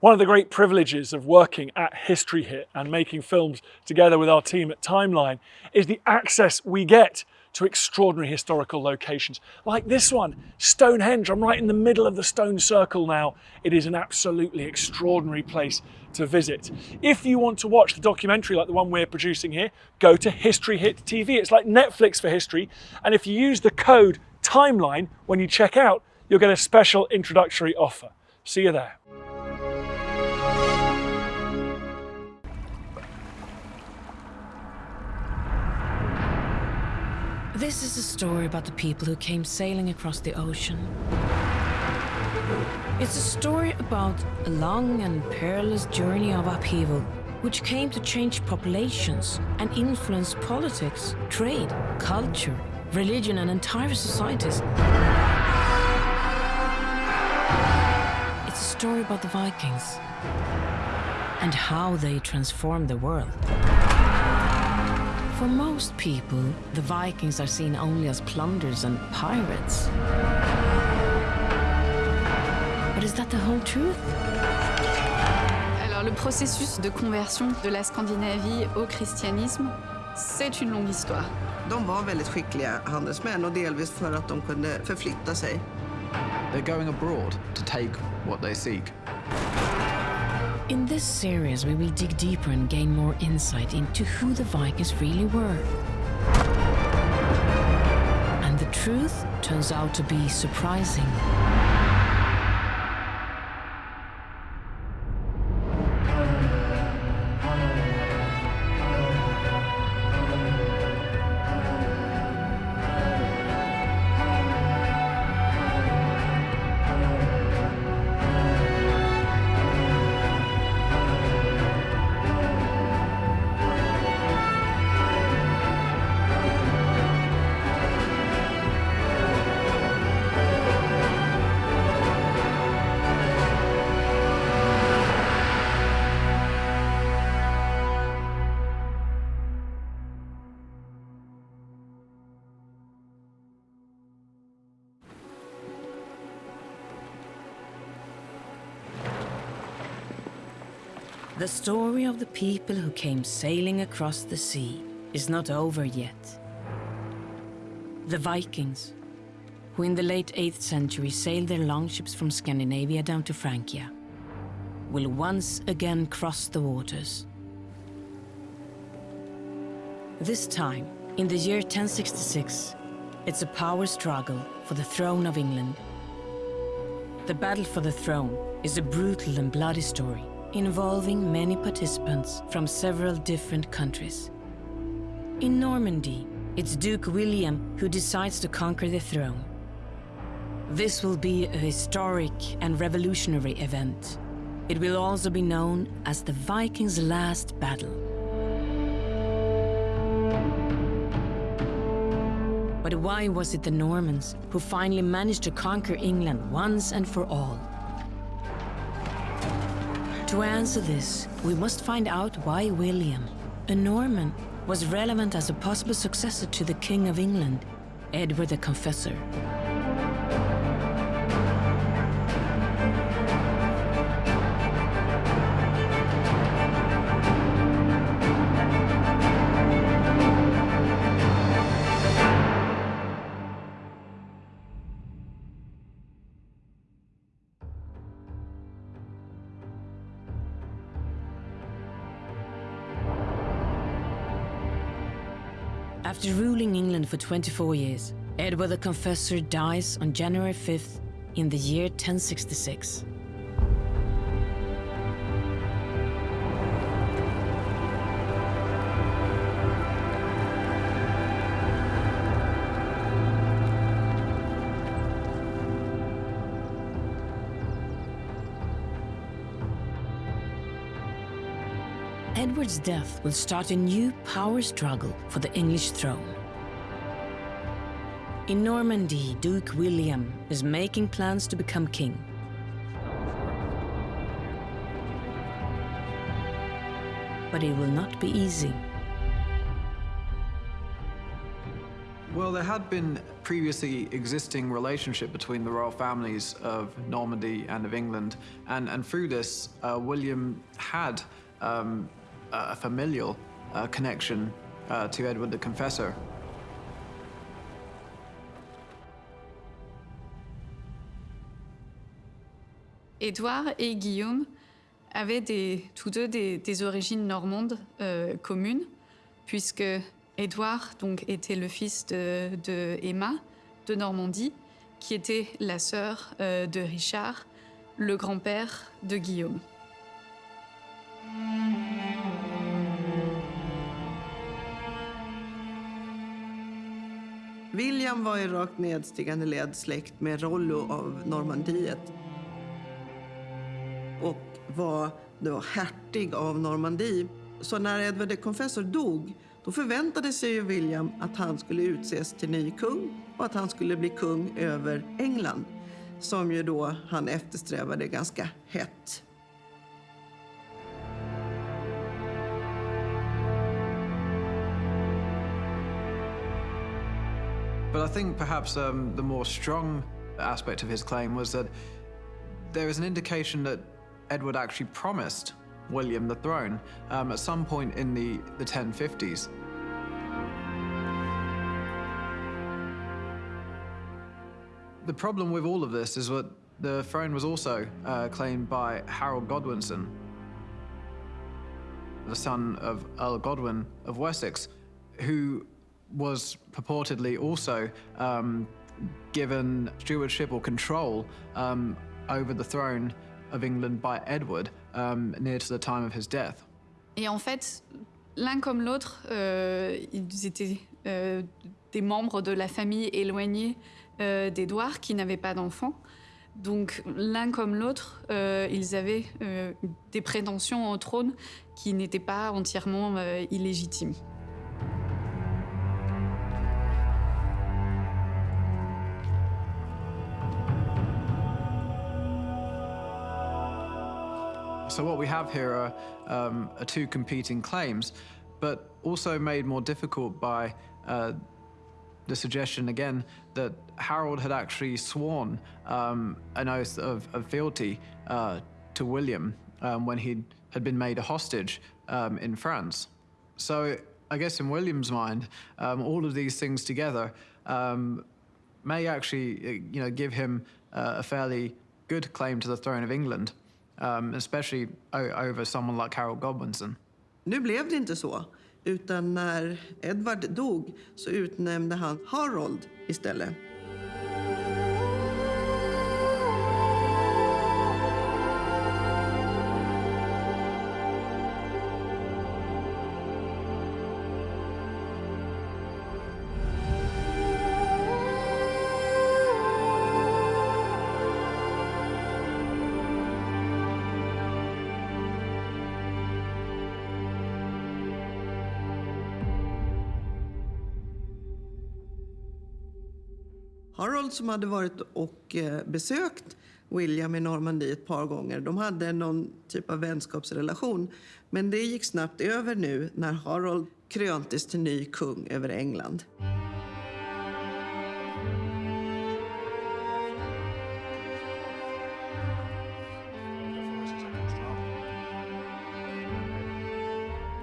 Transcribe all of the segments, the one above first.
One of the great privileges of working at History Hit and making films together with our team at Timeline is the access we get to extraordinary historical locations. Like this one, Stonehenge. I'm right in the middle of the stone circle now. It is an absolutely extraordinary place to visit. If you want to watch the documentary like the one we're producing here, go to History Hit TV. It's like Netflix for history. And if you use the code TIMELINE when you check out, you'll get a special introductory offer. See you there. This is a story about the people who came sailing across the ocean. It's a story about a long and perilous journey of upheaval, which came to change populations and influence politics, trade, culture, religion, and entire societies. It's a story about the Vikings and how they transformed the world. For most people, the Vikings are seen only as plunderers and pirates. But is that the whole truth? Alors, le processus de conversion de la Scandinavie au christianisme, c'est une longue histoire. De var väldigt skickliga handelsmän och delvis för att de kunde förflytta sig. They're going abroad to take what they seek. In this series, we will dig deeper and gain more insight into who the Vikings really were. And the truth turns out to be surprising. The story of the people who came sailing across the sea is not over yet. The Vikings, who in the late 8th century sailed their longships from Scandinavia down to Francia, will once again cross the waters. This time, in the year 1066, it's a power struggle for the throne of England. The battle for the throne is a brutal and bloody story involving many participants from several different countries. In Normandy, it's Duke William who decides to conquer the throne. This will be a historic and revolutionary event. It will also be known as the Vikings' last battle. But why was it the Normans who finally managed to conquer England once and for all? To answer this, we must find out why William, a Norman, was relevant as a possible successor to the King of England, Edward the Confessor. After ruling England for 24 years, Edward the Confessor dies on January 5th in the year 1066. Death will start a new power struggle for the English throne. In Normandy, Duke William is making plans to become king. But it will not be easy. Well, there had been previously existing relationship between the royal families of Normandy and of England. And, and through this, uh, William had um, a familial uh, connection uh, to Edward the Confessor. Édouard et Guillaume avaient tous deux des, origines normandes euh, communes, puisque Édouard donc, était le fils de, de Emma de Normandie, qui était la sœur euh, de Richard, le grand-père de Guillaume. William var i rakt nedstigande led släkt med Rollo av Normandiet och var då hertig av Normandie. Så när Edward the Confessor dog då förväntade sig ju William att han skulle utses till ny kung och att han skulle bli kung över England som ju då han eftersträvade ganska hett. But I think perhaps um, the more strong aspect of his claim was that there is an indication that Edward actually promised William the throne um, at some point in the, the 1050s. The problem with all of this is that the throne was also uh, claimed by Harold Godwinson, the son of Earl Godwin of Wessex, who was purportedly also given stewardship or control over the throne of England by Edward near to the time of his death. Et en fait, l'un comme l'autre, euh, ils étaient euh, des membres de la famille éloignée euh, d'Édouard qui n'avaient pas d'enfants. Donc l'un comme l'autre, euh, ils avaient des prétentions au trône qui n'étaient pas entièrement illégitimes. So what we have here are, um, are two competing claims, but also made more difficult by uh, the suggestion again that Harold had actually sworn um, an oath of, of fealty uh, to William um, when he had been made a hostage um, in France. So I guess in William's mind, um, all of these things together um, may actually, uh, you know, give him uh, a fairly good claim to the throne of England, um, especially over someone like Harold Godwinson. Nu blev det inte så, utan när Edward dog så utnämnde han Harold istället. Harold som hade varit och eh, besökt William i Normandie ett par gånger. De hade någon typ av vänskapsrelation. Men det gick snabbt över nu när Harold kröntes till ny kung över England.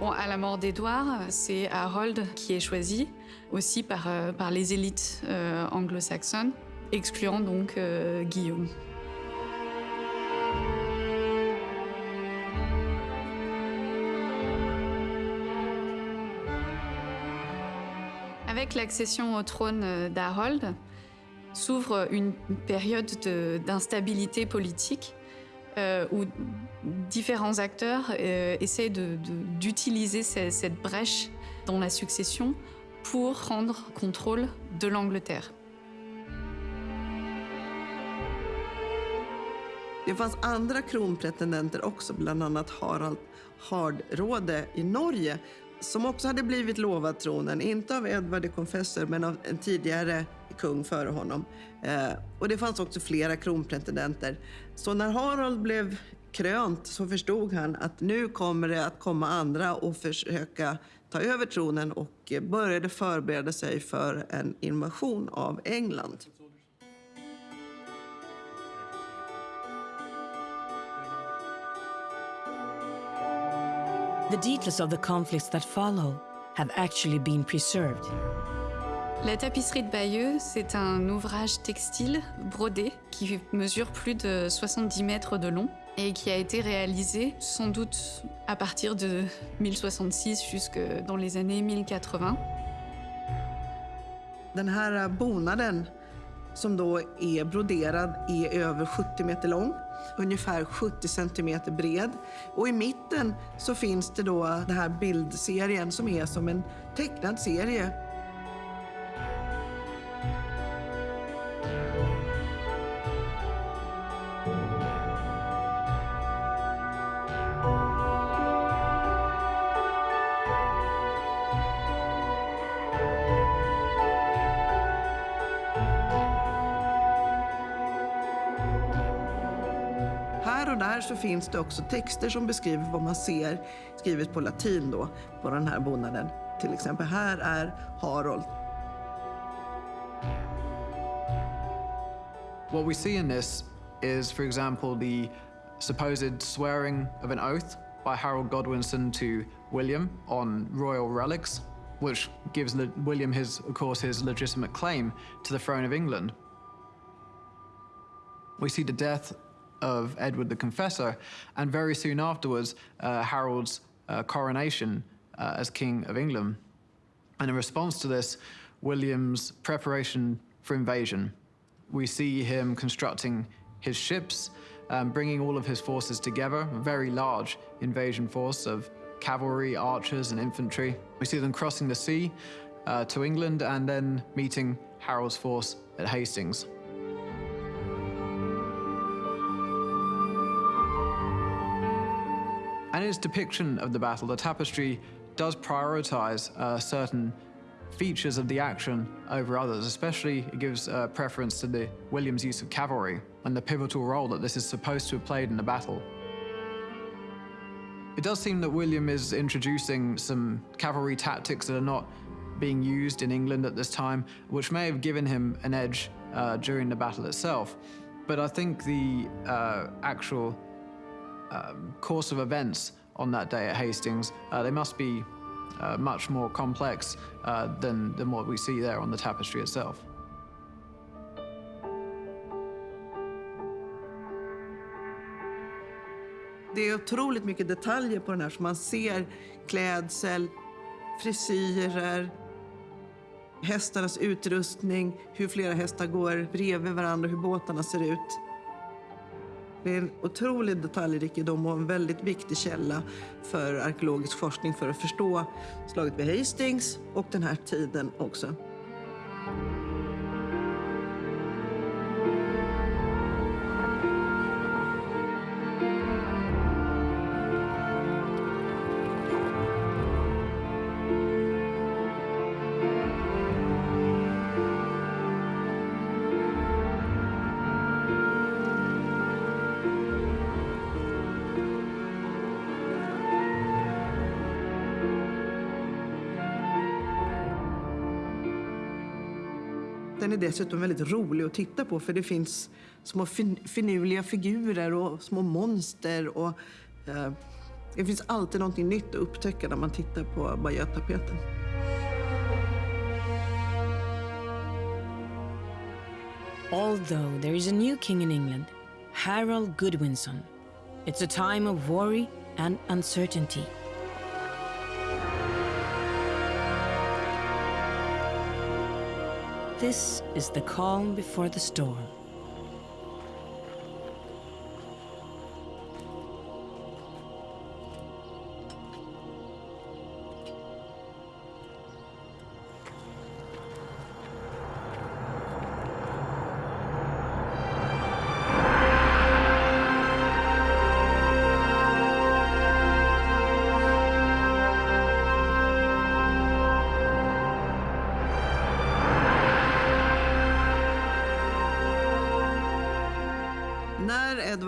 Bon, à la mort d'Édouard, c'est Harold qui est choisi, aussi par, euh, par les élites euh, anglo-saxonnes, excluant donc euh, Guillaume. Avec l'accession au trône euh, d'Harold, s'ouvre une période de- d'instabilité politique euh, où différents acteurs euh, essaient d'utiliser ce- cette brèche dans la succession pour prendre contrôle de l'Angleterre. Det fanns andra kronpretendenter också, bland annat Harald Hardråde i Norge som också hade blivit lovad tronen, inte av Edvard de Confessor men av en tidigare kung före honom. Eh, och det fanns också flera kronpretendenter. Så när Harald blev krönt så förstod han att nu kommer det att komma andra och försöka ta över tronen och började förbereda sig för en invasion av England. The details of the conflicts that follow have actually been preserved. La tapisserie de Bayeux, c'est un ouvrage textile brodé qui mesure plus de 70 mètres de long et qui a été réalisé sans doute à partir de 1066 jusque dans les années 1080. Den här bonaden som då är broderad är över 70 meter lång, ungefär 70 centimeter bred. Och i mitten så finns det då den här bildserien som är som en tecknad serie Här och där så finns det också texter som beskriver vad man ser, skrivet på latin då, på den här bonaden. Till exempel, här är Harold. What we see in this is, for example, the supposed swearing of an oath by Harold Godwinson to William on royal relics, which gives Le- William his, of course, his legitimate claim to the throne of England. We see the death of Edward the Confessor, and very soon afterwards, uh, Harold's uh, coronation uh, as King of England. And in response to this, William's preparation for invasion. We see him constructing his ships, um, bringing all of his forces together, a very large invasion force of cavalry, archers, and infantry. We see them crossing the sea uh, to England and then meeting Harold's force at Hastings. And its depiction of the battle, the tapestry does prioritize uh, certain features of the action over others. Especially, it gives uh, preference to the Williams' use of cavalry and the pivotal role that this is supposed to have played in the battle. It does seem that William is introducing some cavalry tactics that are not being used in England at this time, which may have given him an edge uh, during the battle itself. But I think the uh, actual um, course of events on that day at Hastings, uh, they must be uh, much more complex uh, than, than what we see there on the tapestry itself. Det är otroligt mycket detaljer på den här som man ser klädsel, frisyrer, hästarnas utrustning, hur flera hästar går bredvid varandra, hur båtarna ser ut. Det är en otrolig detaljrikedom och en väldigt viktig källa för arkeologisk forskning för att förstå slaget vid Hastings och den här tiden också. Dessutom väldigt rolig att titta på för det finns små fin finurliga figurer och små monster. Och, eh, det finns alltid någonting nytt att upptäcka när man tittar på Bayeux-tapeten. Although there is a new king in England, Harold Goodwinson, it's a time of worry and uncertainty. This is the calm before the storm.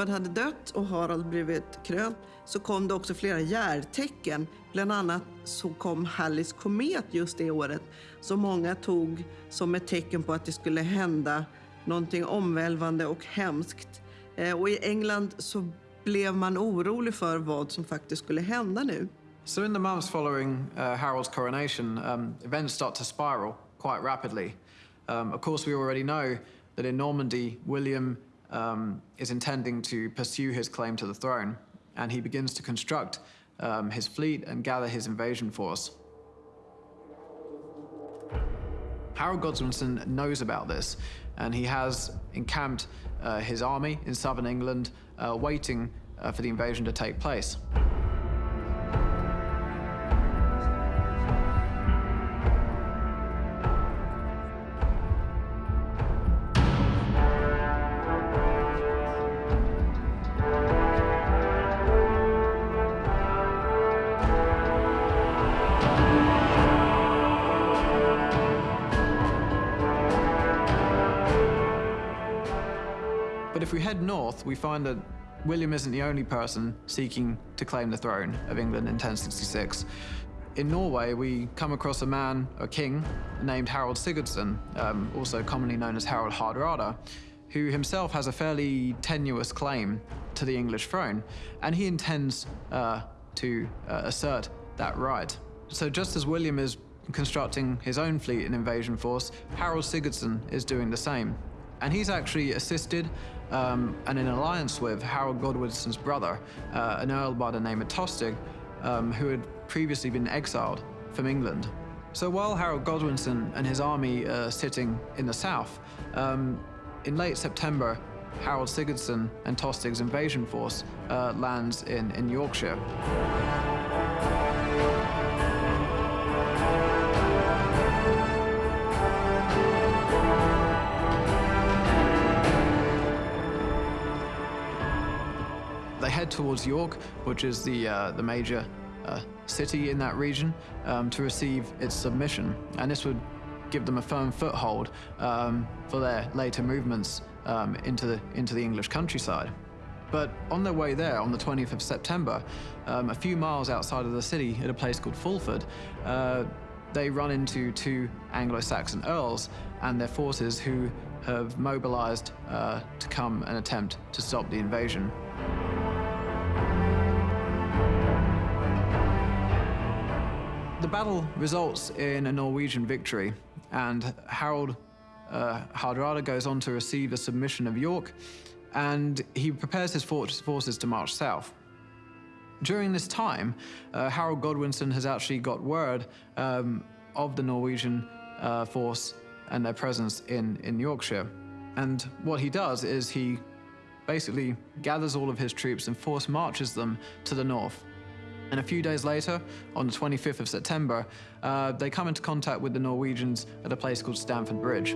Edvard hade dött och Harald blivit krönt så kom det också flera järtecken. Bland annat så kom Hallis komet just det året som många tog som ett tecken på att det skulle hända någonting omvälvande och hemskt. Eh, och i England så blev man orolig för vad som faktiskt skulle hända nu. So in the months following uh, Harold's coronation, um, events start to spiral quite rapidly. Um, of course, we already know that in Normandy, William um, is intending to pursue his claim to the throne, and he begins to construct um, his fleet and gather his invasion force. Harold Godwinson knows about this, and he has encamped uh, his army in southern England, uh, waiting uh, for the invasion to take place. If we head north, we find that William isn't the only person seeking to claim the throne of England in 1066. In Norway, we come across a man, a king, named Harold Sigurdsson, um, also commonly known as Harold Hardrada, who himself has a fairly tenuous claim to the English throne, and he intends uh, to uh, assert that right. So just as William is constructing his own fleet and invasion force, Harold Sigurdsson is doing the same. And he's actually assisted um, and in alliance with Harold Godwinson's brother, uh, an earl by the name of Tostig, um, who had previously been exiled from England. So while Harold Godwinson and his army are sitting in the south, um, in late September, Harold Sigurdsson and Tostig's invasion force uh, lands in, in Yorkshire. They head towards York, which is the, uh, the major uh, city in that region, um, to receive its submission. And this would give them a firm foothold um, for their later movements um, into, the, into the English countryside. But on their way there, on the 20th of September, um, a few miles outside of the city at a place called Fulford, uh, they run into two Anglo-Saxon earls and their forces who have mobilized uh, to come and attempt to stop the invasion. Battle results in a Norwegian victory, and Harold uh, Hardrada goes on to receive a submission of York, and he prepares his forces to march south. During this time, uh, Harold Godwinson has actually got word um, of the Norwegian uh, force and their presence in, in Yorkshire. And what he does is he basically gathers all of his troops and force marches them to the north. And a few days later, on the 25th of September, uh, they come into contact with the Norwegians at a place called Stamford Bridge.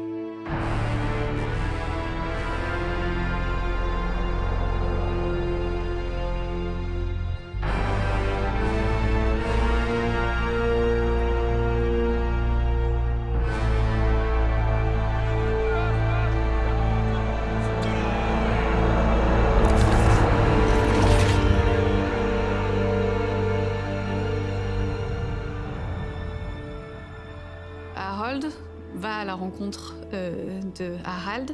De Harald,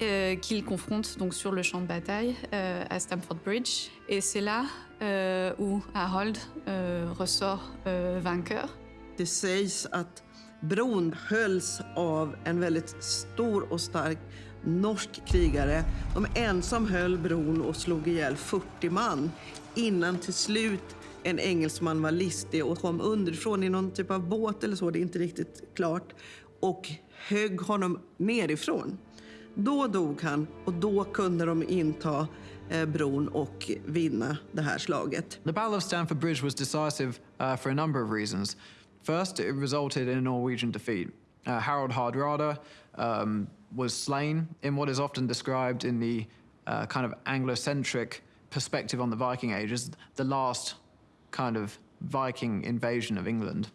euh, qu'il confronte donc sur le champ de bataille euh, à Stamford Bridge. Et c'est là euh, où Harold euh, ressort euh, vainqueur. Det sägs att bron hölls av en väldigt stor och stark norsk krigare. De ensam höll bron och slog ihjäl 40 man innan till slut en engelsman var listig och kom underifrån i någon typ av båt eller så, det är inte riktigt klart, och högg honom nerifrån. Då dog han och då kunde de inta eh, bron och vinna det här slaget. The Battle of Stamford Bridge was decisive uh, for a number of reasons. First, it resulted in a Norwegian defeat. Uh, Harold Hardrada um, was slain in what is often described in the uh, kind of Anglo-centric perspective on the Viking Age as the last kind of Viking invasion of England.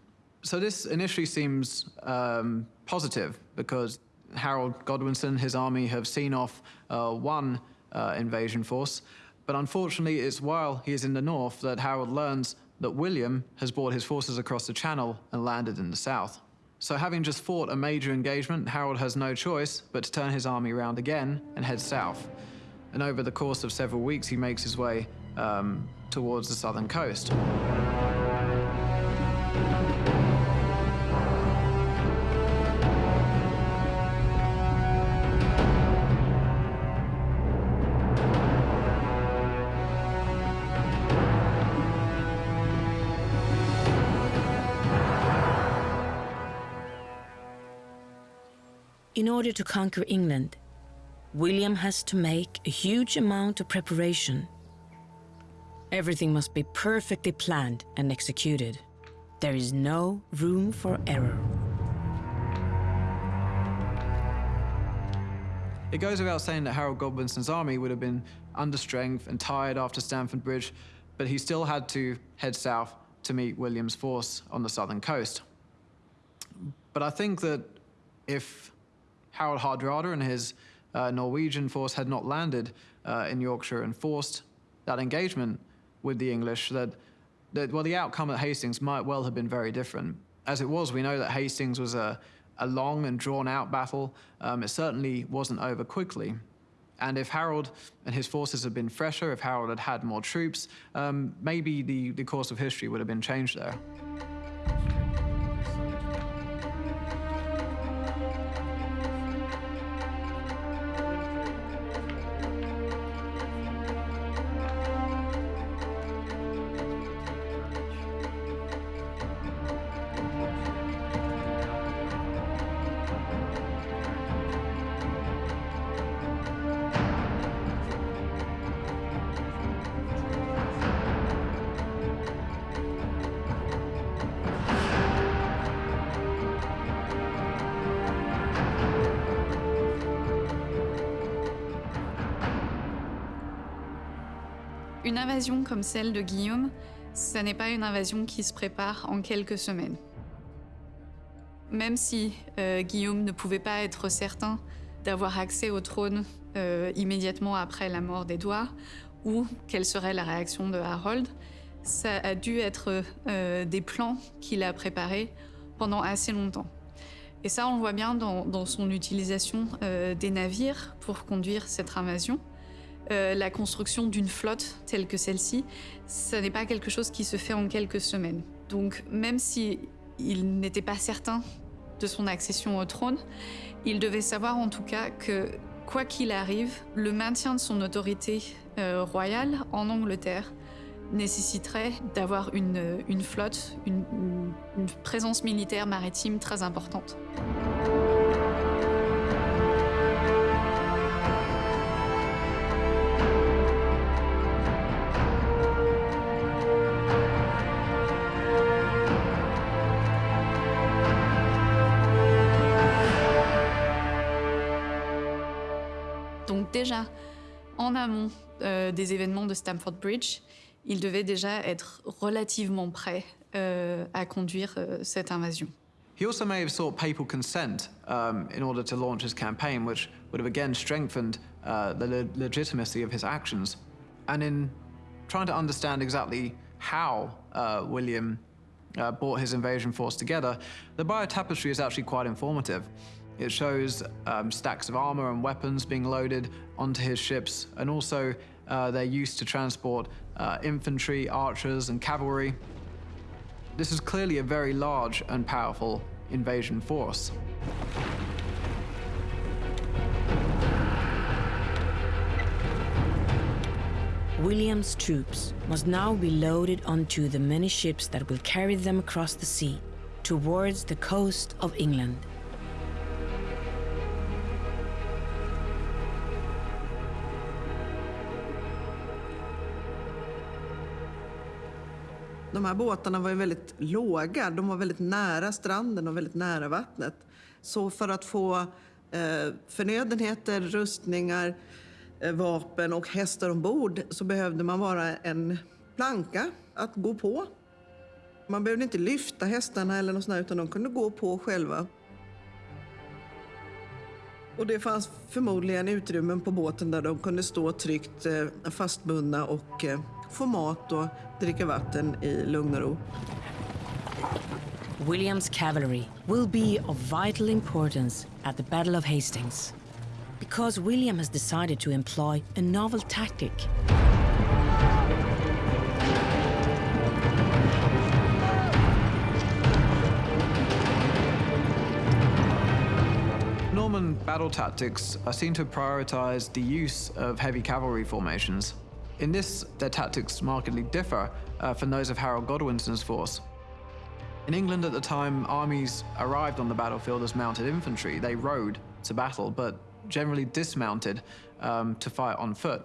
So this initially seems um, positive because Harold Godwinson, his army, have seen off uh, one uh, invasion force. But unfortunately, it's while he is in the north that Harold learns that William has brought his forces across the Channel and landed in the south. So having just fought a major engagement, Harold has no choice but to turn his army around again and head south. And over the course of several weeks, he makes his way um, towards the southern coast. In order to conquer England, William has to make a huge amount of preparation. Everything must be perfectly planned and executed. There is no room for error. It goes without saying that Harold Godwinson's army would have been under strength and tired after Stamford Bridge, but he still had to head south to meet William's force on the southern coast. But I think that if Harold Hardrada and his uh, Norwegian force had not landed uh, in Yorkshire and forced that engagement with the English, that, that, well, the outcome at Hastings might well have been very different. As it was, we know that Hastings was a, a long and drawn out battle. Um, it certainly wasn't over quickly. And if Harold and his forces had been fresher, if Harold had had more troops, um, maybe the, the course of history would have been changed there. Une invasion comme celle de Guillaume, ce n'est pas une invasion qui se prépare en quelques semaines. Même si euh, Guillaume ne pouvait pas être certain d'avoir accès au trône euh, immédiatement après la mort d'Édouard, ou quelle serait la réaction de Harold, ça a dû être euh, des plans qu'il a préparés pendant assez longtemps. Et ça, on le voit bien dans, son utilisation des navires pour conduire cette invasion. Euh, la construction d'une flotte telle que celle-ci, ce n'est pas quelque chose qui se fait en quelques semaines. Donc même si il n'était pas certain de son accession au trône, il devait savoir en tout cas que quoi qu'il arrive, le maintien de son autorité euh, royale en Angleterre nécessiterait d'avoir une, flotte, une présence militaire maritime très importante. Déjà, en amont euh, des événements de Stamford Bridge, déjà être relativement euh, à conduire euh, cette invasion. He also may have sought papal consent um, in order to launch his campaign, which would have again strengthened uh, the le legitimacy of his actions. And in trying to understand exactly how uh, William uh, brought his invasion force together, the Bayeux Tapestry is actually quite informative. It shows um, stacks of armor and weapons being loaded onto his ships, and also uh, their use to transport uh, infantry, archers, and cavalry. This is clearly a very large and powerful invasion force. William's troops must now be loaded onto the many ships that will carry them across the sea towards the coast of England. De här båtarna var ju väldigt låga. De var väldigt nära stranden och väldigt nära vattnet. Så för att få eh, förnödenheter, rustningar, eh, vapen och hästar ombord så behövde man vara en planka att gå på. Man behövde inte lyfta hästarna eller något sånt där, utan de kunde gå på själva. Och det fanns förmodligen utrymmen på båten där de kunde stå tryggt eh, fastbundna och eh, få mat och dricka vatten i lugn och ro. William's cavalry will be of vital importance at the Battle of Hastings because William has decided to employ a novel tactic. Norman battle tactics are seen to prioritize the use of heavy cavalry formations. In this, their tactics markedly differ uh, from those of Harold Godwinson's force. In England at the time, armies arrived on the battlefield as mounted infantry. They rode to battle, but generally dismounted um, to fight on foot.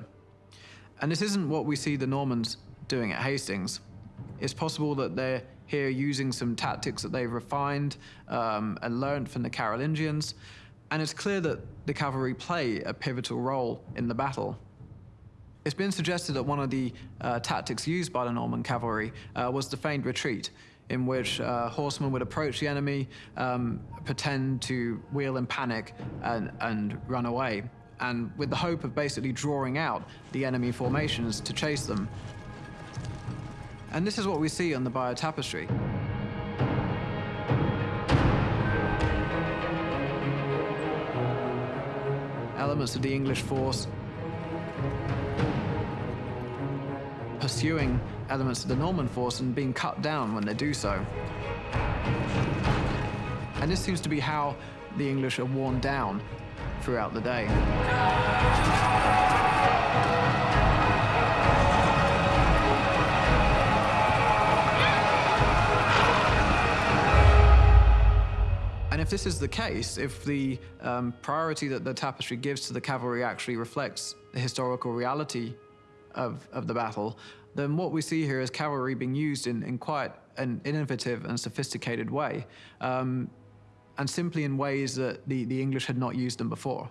And this isn't what we see the Normans doing at Hastings. It's possible that they're here using some tactics that they've refined um, and learned from the Carolingians, and it's clear that the cavalry play a pivotal role in the battle. It's been suggested that one of the uh, tactics used by the Norman cavalry uh, was the feigned retreat, in which uh, horsemen would approach the enemy, um, pretend to wheel in panic, and, and run away, and with the hope of basically drawing out the enemy formations to chase them. And this is what we see on the Bayeux Tapestry. Elements of the English force pursuing elements of the Norman force and being cut down when they do so. And this seems to be how the English are worn down throughout the day. And if this is the case, if the um, priority that the tapestry gives to the cavalry actually reflects the historical reality of, of the battle, then what we see here is cavalry being used in, in quite an innovative and sophisticated way, um, and simply in ways that the, the English had not used them before.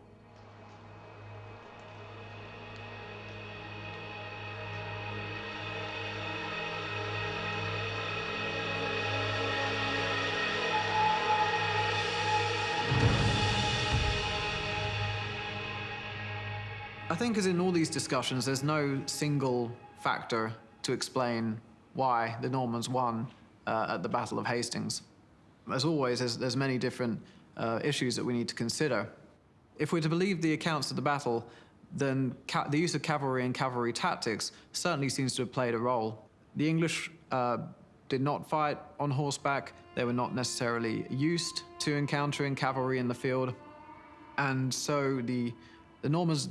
As in all these discussions, there's no single factor to explain why the Normans won uh, at the Battle of Hastings. As always, there's, there's many different uh, issues that we need to consider. If we're to believe the accounts of the battle, then the use of cavalry and cavalry tactics certainly seems to have played a role. The English uh, did not fight on horseback. They were not necessarily used to encountering cavalry in the field. And so the, the Normans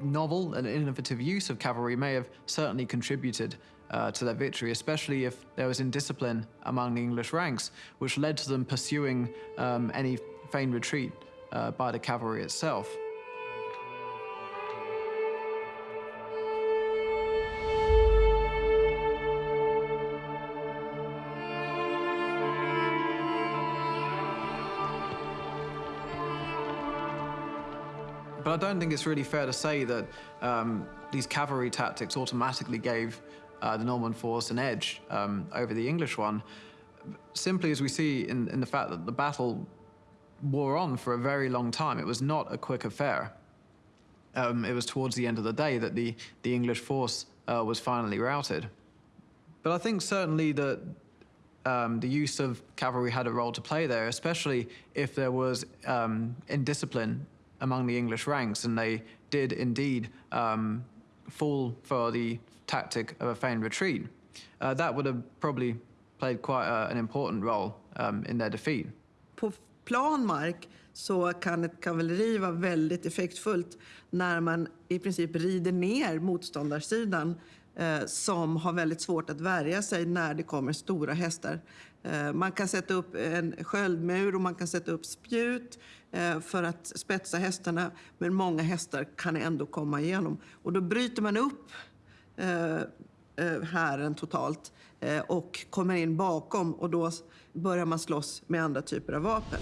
novel and innovative use of cavalry may have certainly contributed uh, to their victory, especially if there was indiscipline among the English ranks, which led to them pursuing um, any feigned retreat uh, by the cavalry itself. But I don't think it's really fair to say that um, these cavalry tactics automatically gave uh, the Norman force an edge um, over the English one, simply as we see in, in the fact that the battle wore on for a very long time. It was not a quick affair. Um, it was towards the end of the day that the, the English force uh, was finally routed. But I think certainly that um, the use of cavalry had a role to play there, especially if there was um, indiscipline among the English ranks, and they did indeed um, fall for the tactic of a feigned retreat. Uh, that would have probably played quite a, an important role um, in their defeat. På plan mark så kan ett kavalleri vara väldigt effektfullt när man i princip rider ner motståndarsidan eh, som har väldigt svårt att värja sig när det kommer stora hästar. Eh, man kan sätta upp en sköldmur och man kan sätta upp spjut eh, för att spetsa hästarna, men många hästar kan ändå komma igenom. Och då bryter man upp eh, hären totalt och kommer in bakom och då börjar man slåss med andra typer av vapen.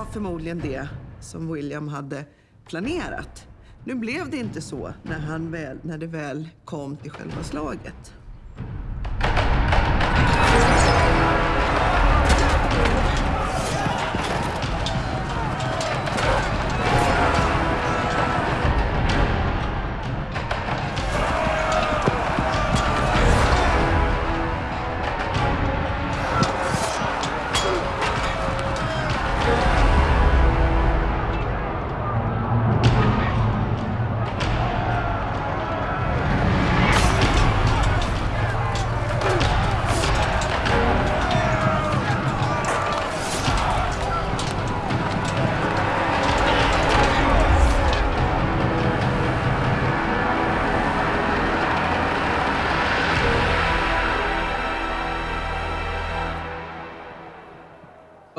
Var förmodligen det som William hade planerat. Nu blev det inte så när, han väl, när det väl kom till själva slaget.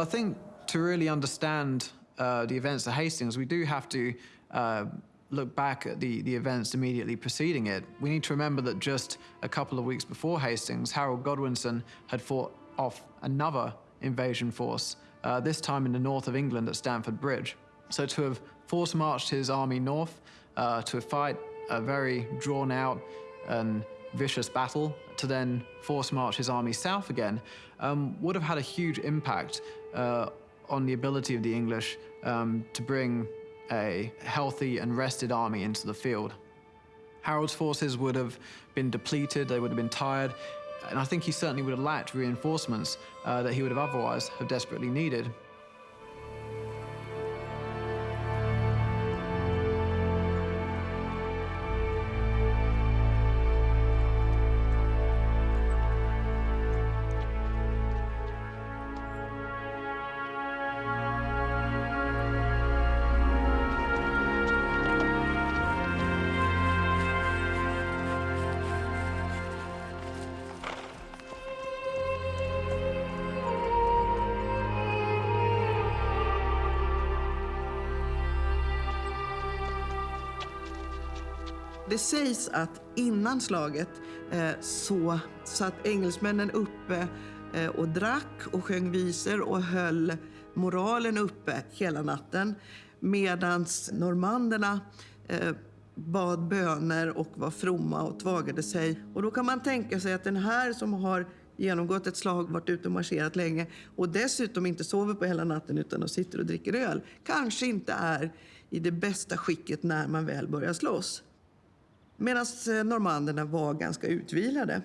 I think to really understand uh, the events at Hastings, we do have to uh, look back at the, the events immediately preceding it. We need to remember that just a couple of weeks before Hastings, Harold Godwinson had fought off another invasion force, uh, this time in the north of England at Stamford Bridge. So to have force marched his army north, uh, to fight a very drawn out and vicious battle, to then force march his army south again, um, would have had a huge impact uh, on the ability of the English um, to bring a healthy and rested army into the field. Harold's forces would have been depleted, they would have been tired, and I think he certainly would have lacked reinforcements uh, that he would have otherwise have desperately needed. Sägs att innan slaget eh, så satt engelsmännen uppe eh, och drack och sjöng visor och höll moralen uppe hela natten. Medan normanderna eh, bad böner och var fromma och tvagade sig. Och då kan man tänka sig att den här som har genomgått ett slag, varit ute och marscherat länge och dessutom inte sover på hela natten utan och sitter och dricker öl, kanske inte är i det bästa skicket när man väl börjar slåss. Medan eh, normanderna var ganska utvilade.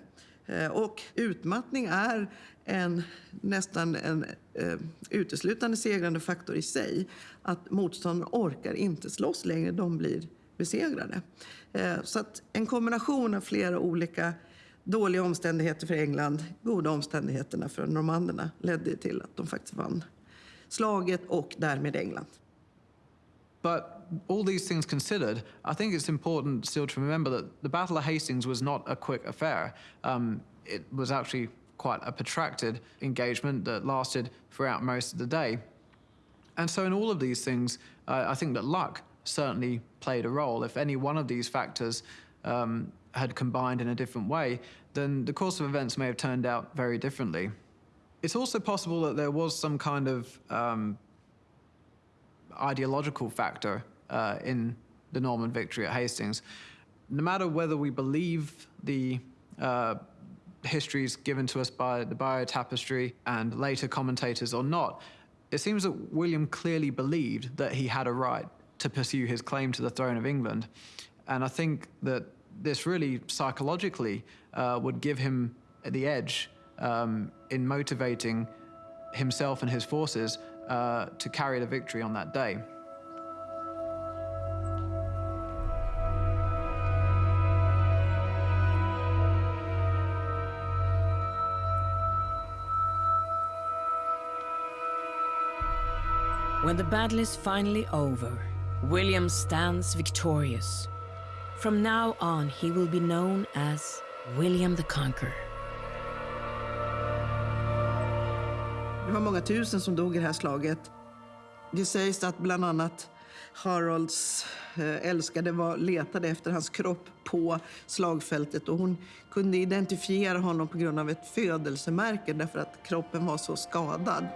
Eh, och utmattning är en, nästan en eh, uteslutande segrande faktor i sig. Att motståndaren orkar inte slåss längre, de blir besegrade. Eh, Så att en kombination av flera olika dåliga omständigheter för England, goda omständigheterna för normanderna ledde till att de faktiskt vann slaget och därmed England. But all these things considered, I think it's important still to remember that the Battle of Hastings was not a quick affair. Um, it was actually quite a protracted engagement that lasted throughout most of the day. And so, in all of these things, uh, I think that luck certainly played a role. If any one of these factors um, had combined in a different way, then the course of events may have turned out very differently. It's also possible that there was some kind of um, ideological factor uh, in the Norman victory at Hastings. No matter whether we believe the uh, histories given to us by the Bayeux Tapestry and later commentators or not, it seems that William clearly believed that he had a right to pursue his claim to the throne of England. And I think that this really psychologically uh, would give him the edge um, in motivating himself and his forces uh, to carry the victory on that day. When the battle is finally over, William stands victorious. From now on, he will be known as William the Conqueror. Det var många tusen som dog i det här slaget. Det sägs att bland annat Harolds eh, älskade var, letade efter hans kropp på slagfältet och hon kunde identifiera honom på grund av ett födelsemärke därför att kroppen var så skadad.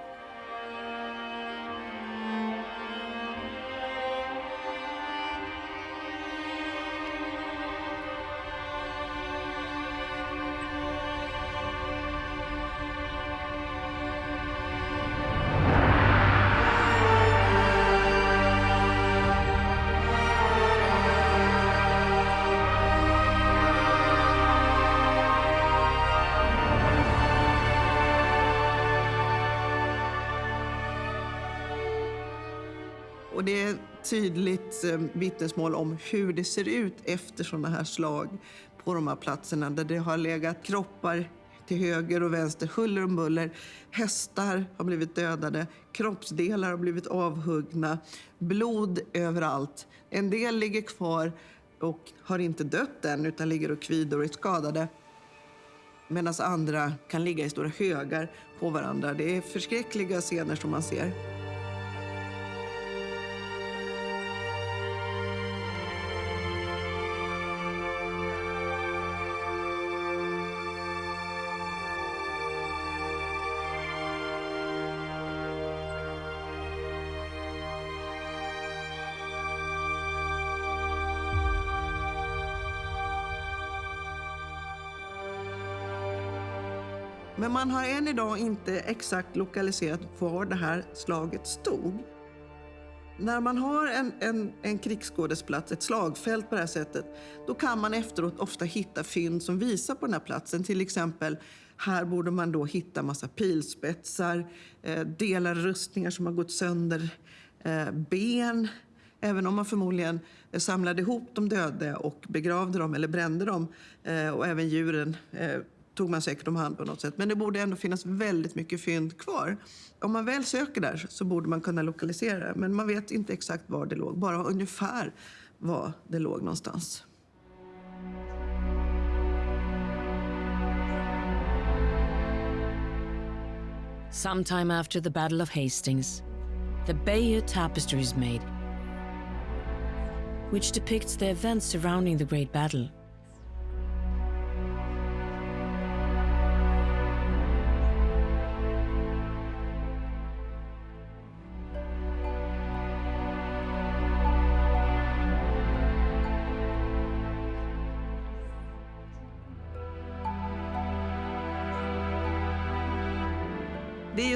Eh, vittnesmål om hur det ser ut efter sådana här slag på de här platserna där det har legat kroppar till höger och vänster, huller om buller. Hästar har blivit dödade, kroppsdelar har blivit avhuggna, blod överallt. En del ligger kvar och har inte dött än utan ligger och kvider och är skadade. Medan andra kan ligga i stora högar på varandra. Det är förskräckliga scener som man ser. Men man har än idag inte exakt lokaliserat var det här slaget stod. När man har en, en, en krigsskådesplats, ett slagfält på det här sättet, då kan man efteråt ofta hitta fynd som visar på den här platsen. Till exempel, här borde man då hitta massa pilspetsar, eh, delar rustningar som har gått sönder, eh, ben. Även om man förmodligen samlade ihop de döda och begravde dem eller brände dem eh, och även djuren eh, tog man säkert om hand på något sätt. Men det borde ändå finnas väldigt mycket fynd kvar. Om man väl söker där så borde man kunna lokalisera det. Men man vet inte exakt var det låg, bara ungefär var det låg någonstans. Sometime after the Battle of Hastings, the Bayeux Tapestry is made, which depicts the events surrounding the Great Battle.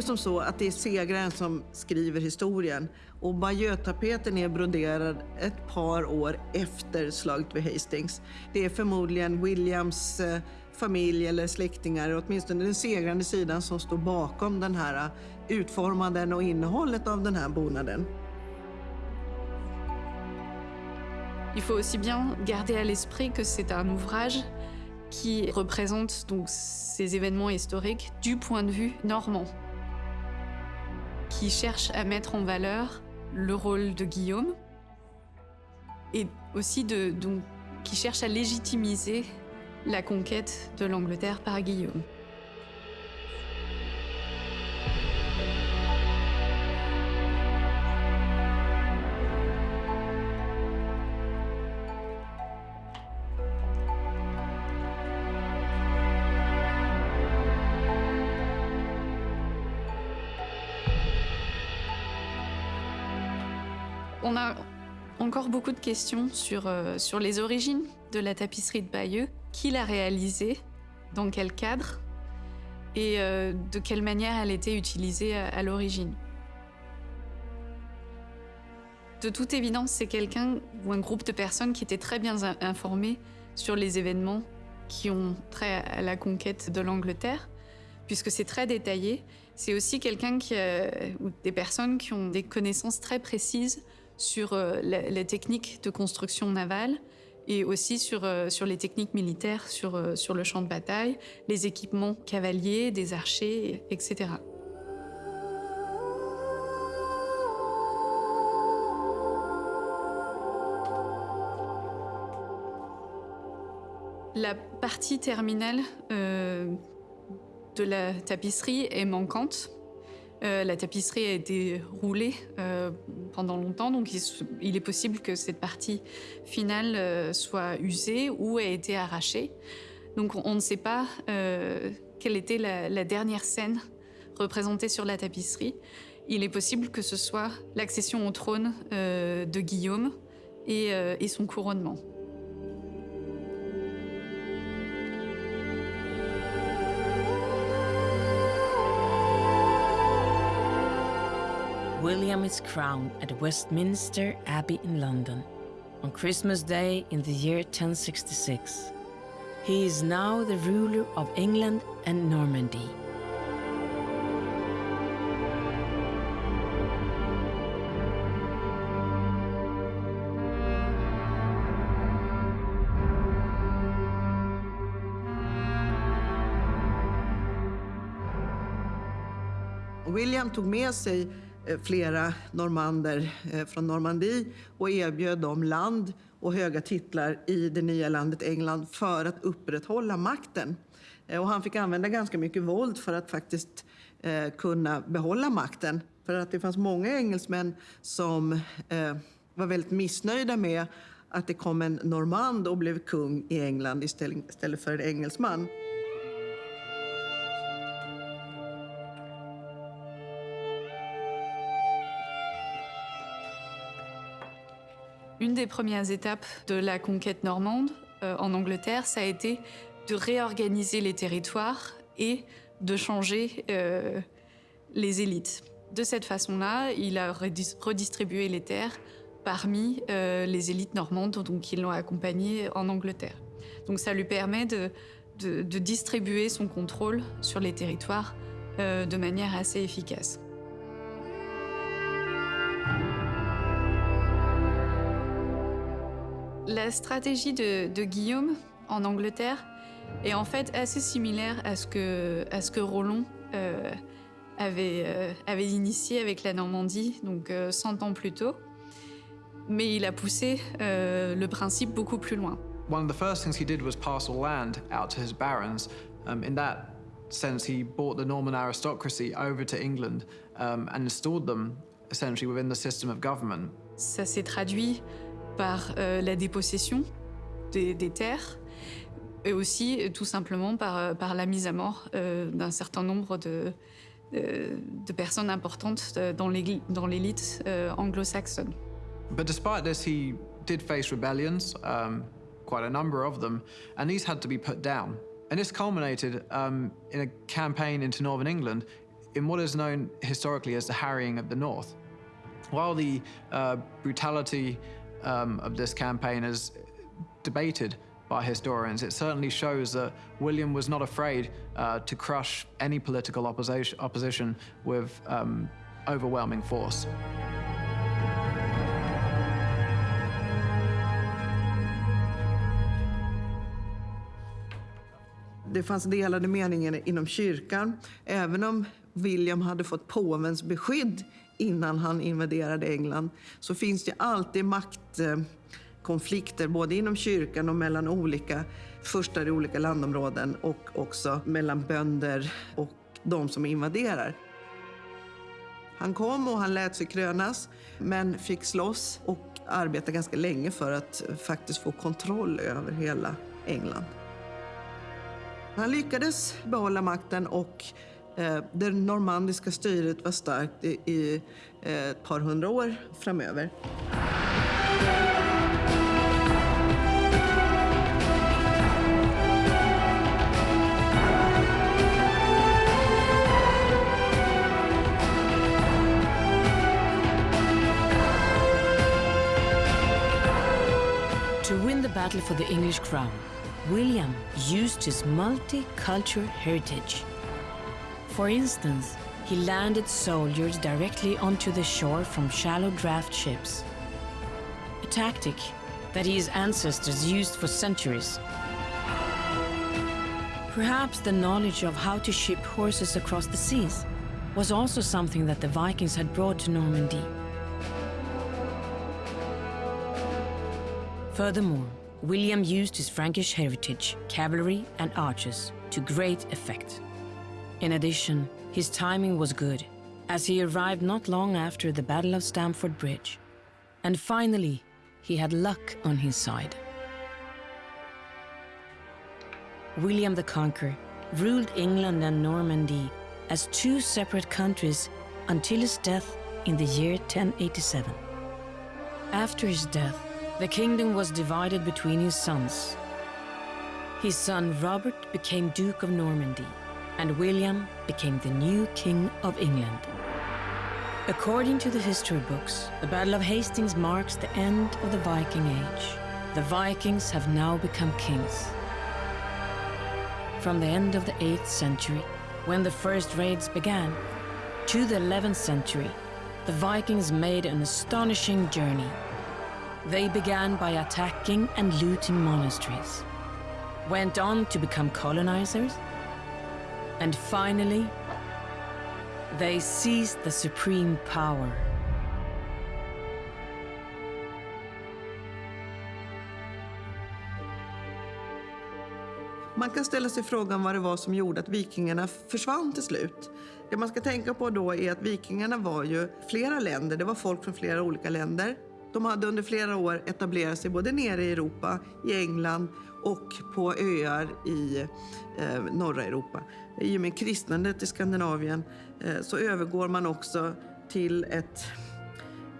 Som så att det är segraren som skriver historien och Bajötapeten är broderad ett par år efter slaget vid Hastings. Det är förmodligen Williams eh, familj eller släktingar, åtminstone den segrande sidan, som står bakom den här eh, utformanden och innehållet av den här bonaden. Il faut aussi bien garder à l'esprit que c'est un ouvrage qui représente donc ces événements historiques du point de vue normand, qui cherche à mettre en valeur le rôle de Guillaume et aussi de, donc, qui cherche à légitimiser la conquête de l'Angleterre par Guillaume. On a encore beaucoup de questions sur, euh, sur les origines de la tapisserie de Bayeux. Qui l'a réalisée Dans quel cadre Et euh, de quelle manière elle était utilisée à, l'origine De toute évidence, c'est quelqu'un ou un groupe de personnes qui étaient très bien in- informés sur les événements qui ont trait à la conquête de l'Angleterre, puisque c'est très détaillé. C'est aussi quelqu'un ou des personnes qui ont des connaissances très précises sur euh, les techniques de construction navale et aussi sur, euh, sur les techniques militaires sur, euh, sur le champ de bataille, les équipements cavaliers, des archers, etc. La partie terminale de la tapisserie est manquante. Euh, la tapisserie a été roulée euh, pendant longtemps, donc il, est possible que cette partie finale euh, soit usée ou ait été arrachée. Donc on, ne sait pas quelle était la, dernière scène représentée sur la tapisserie. Il est possible que ce soit l'accession au trône de Guillaume et son couronnement. William is crowned at Westminster Abbey in London on Christmas Day in the year 1066. He is now the ruler of England and Normandy. William tog med Eh, flera normander eh, från Normandie och erbjöd dem land och höga titlar i det nya landet England för att upprätthålla makten. Eh, och han fick använda ganska mycket våld för att faktiskt kunna behålla makten. För att det fanns många engelsmän som var väldigt missnöjda med att det kom en normand och blev kung i England istället för en engelsman. Une des premières étapes de la conquête normande euh, en Angleterre, ça a été de réorganiser les territoires et de changer euh, les élites. De cette façon-là, il a redistribué les terres parmi euh, les élites normandes donc, qui l'ont accompagné en Angleterre. Donc ça lui permet de, distribuer son contrôle sur les territoires de manière assez efficace. La stratégie de, Guillaume en Angleterre est en fait assez similaire à ce que, à ce que Roland euh, avait, avait initié avec la Normandie, donc 100 ans plus tôt. mais il a poussé euh, le principe beaucoup plus loin. One of the first things he did was parcel land out to his barons. Um, in that sense, he brought the Norman aristocracy over to England um, and installed them essentially within the system of government. Ça s'est traduit par euh, la dépossession des, terres et aussi euh, tout simplement par, euh, par la mise à mort d'un certain nombre de, personnes importantes dans l'élite anglo-saxonne. But despite this, he did face rebellions, um, quite a number of them, and these had to be put down. And this culminated um, in a campaign into northern England in what is known historically as the Harrying of the North. While the uh, um, of this campaign is debated by historians, it certainly shows that William was not afraid uh, to crush any political opposition, with um, overwhelming force. Det fanns delade meningar inom kyrkan. Även om William hade fått påvens beskydd innan han invaderade England så finns det alltid maktkonflikter både inom kyrkan och mellan olika furstar i olika landområden och också mellan bönder och de som invaderar. Han kom och han lät sig krönas, men fick slåss och arbeta ganska länge för att faktiskt få kontroll över hela England. Han lyckades behålla makten och Eh, det normandiska styret var starkt i, i eh, ett par hundra år framöver. To win the battle for the English crown William used his multicultural heritage. For instance, he landed soldiers directly onto the shore from shallow draft ships. A tactic that his ancestors used for centuries. Perhaps the knowledge of how to ship horses across the seas was also something that the Vikings had brought to Normandy. Furthermore, William used his Frankish heritage, cavalry and archers, to great effect. In addition, his timing was good, as he arrived not long after the Battle of Stamford Bridge. And finally, he had luck on his side. William the Conqueror ruled England and Normandy as two separate countries until his death in the year 1087. After his death, the kingdom was divided between his sons. His son Robert became Duke of Normandy, and William became the new King of England. According to the history books, the Battle of Hastings marks the end of the Viking Age. The Vikings have now become kings. From the end of the 8th century, when the first raids began, to the 11th century, the Vikings made an astonishing journey they began by attacking and looting monasteries, went on to become colonizers, and finally They seized the supreme power. Man kan ställa sig frågan vad det var som gjorde att vikingarna försvann till slut. Det man ska tänka på då är att vikingarna var ju flera länder, det var folk från flera olika länder. De hade under flera år etablerat sig både nere i Europa, i England och på öar i eh, norra Europa. I och med kristnandet i Skandinavien eh, så övergår man också till ett,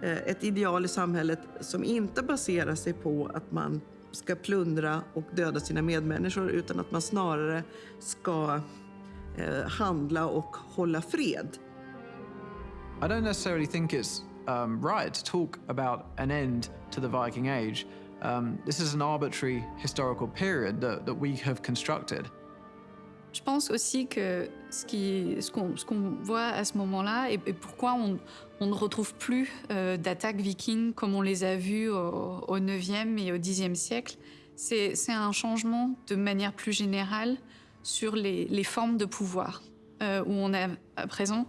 eh, ett ideal i samhället som inte baserar sig på att man ska plundra och döda sina medmänniskor utan att man snarare ska eh, handla och hålla fred. I don't necessarily think it's um, right to talk about an end to the Viking Age. Um, this is an arbitrary historical period that, that we have constructed. Je pense aussi que ce qu'on ce qu'on voit à ce moment-là et, et pourquoi on, on, ne retrouve plus euh, d'attaques vikings comme on les a vues au, au 9e et au 10e siècle, c'est un changement de manière plus générale sur les, les formes de pouvoir, euh, où on a à présent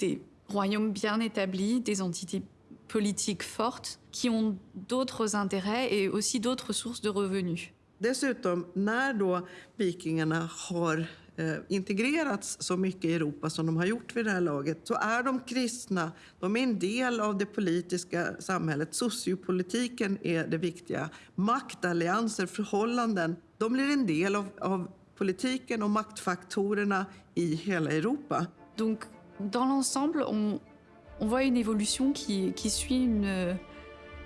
des royaumes bien établis, des entités politiques fortes qui ont d'autres intérêts et aussi d'autres sources de revenus. Dessutom, när då vikingarna har eh, integrerats så mycket i Europa som de har gjort vid det här laget så är de kristna, de är en del av det politiska samhället. Sociopolitiken är det viktiga. Maktallianser, förhållanden, de blir en del av, av politiken och maktfaktorerna i hela Europa. Donc, dans l'ensemble, on, voit une évolution qui, suit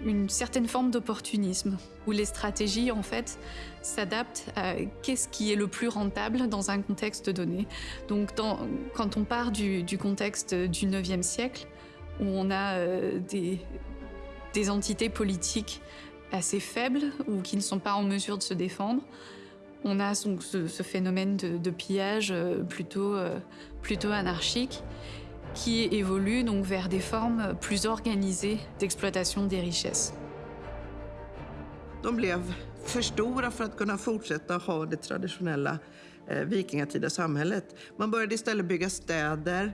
une certaine forme d'opportunisme, où les stratégies, en fait, s'adaptent à qu'est-ce qui est le plus rentable dans un contexte donné. Donc, quand on part du, contexte du 9e siècle, où on a euh, des, entités politiques assez faibles ou qui ne sont pas en mesure de se défendre, on a ce, phénomène de, pillage euh, plutôt, euh, plutôt anarchique qui évolue donc vers des formes plus organisées d'exploitation des richesses. De blev för stora för att kunna fortsätta ha det traditionella eh, vikingatida samhället. Man började istället bygga städer,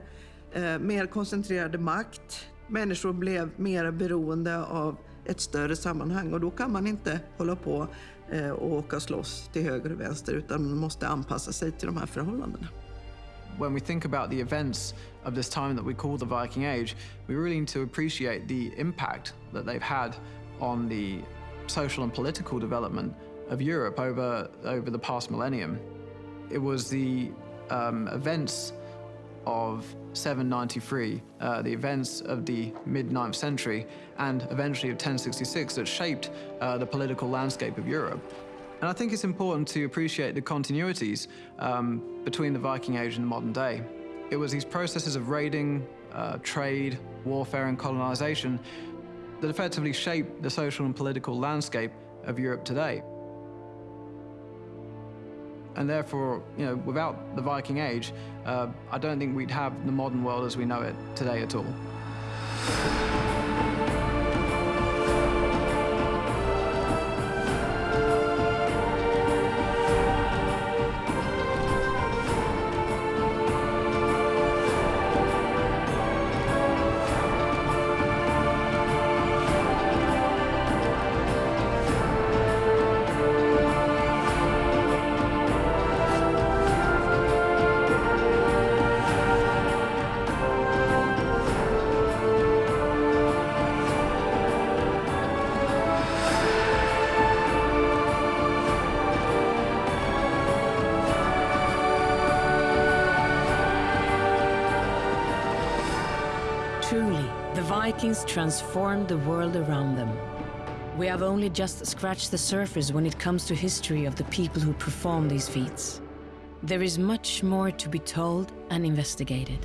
eh, mer koncentrerad makt. Människor blev mer beroende av ett större sammanhang och då kan man inte hålla på och åka och slåss till höger och vänster utan man måste anpassa sig till de här förhållandena. when we think about the events of this time that we call the Viking Age, we really need to appreciate the impact that they've had on the social and political development of Europe over, over the past millennium. It was the um, events of 793, uh, the events of the mid 9th century, and eventually of 1066 that shaped uh, the political landscape of Europe. And I think it's important to appreciate the continuities um, between the Viking Age and the modern day. It was these processes of raiding, uh, trade, warfare, and colonization that effectively shaped the social and political landscape of Europe today. And therefore, you know, without the Viking Age, uh, I don't think we'd have the modern world as we know it today at all. Vikings transformed the world around them. We have only just scratched the surface when it comes to history of the people who performed these feats. There is much more to be told and investigated.